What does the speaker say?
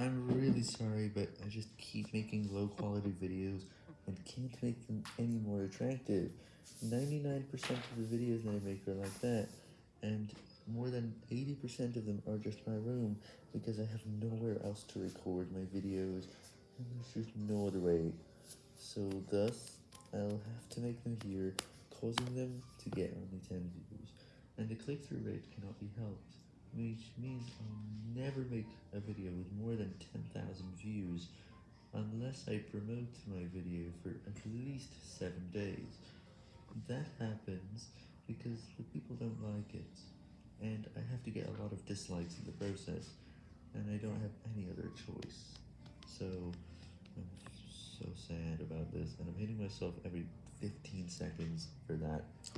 I'm really sorry, but I just keep making low quality videos and can't make them any more attractive. 99% of the videos that I make are like that, and more than 80% of them are just my room, because I have nowhere else to record my videos, and there's just no other way. So thus, I'll have to make them here, causing them to get only 10 views, and the click-through rate cannot be helped, which means never make a video with more than 10,000 views, unless I promote my video for at least 7 days. That happens because the people don't like it, and I have to get a lot of dislikes in the process, and I don't have any other choice. So, I'm so sad about this, and I'm hitting myself every 15 seconds for that.